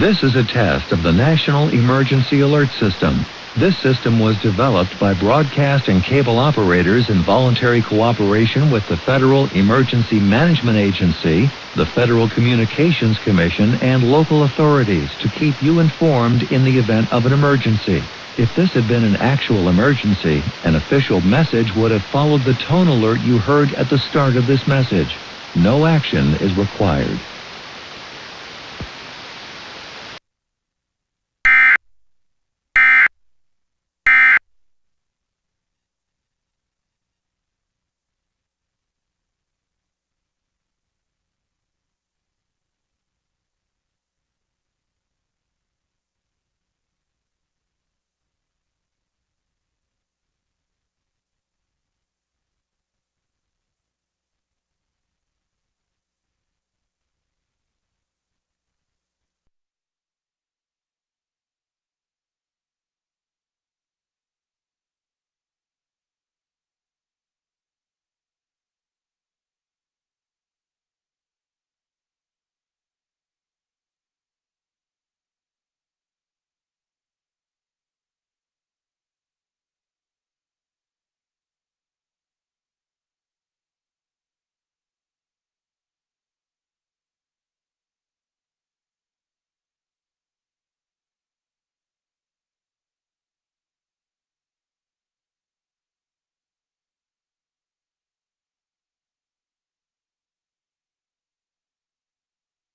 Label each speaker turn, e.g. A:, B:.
A: This is a test of the National Emergency Alert System. This system was developed by broadcast and cable operators in voluntary cooperation with the Federal Emergency Management Agency, the Federal Communications Commission, and local authorities to keep you informed in the event of an emergency. If this had been an actual emergency, an official message would have followed the tone alert you heard at the start of this message. No action is required.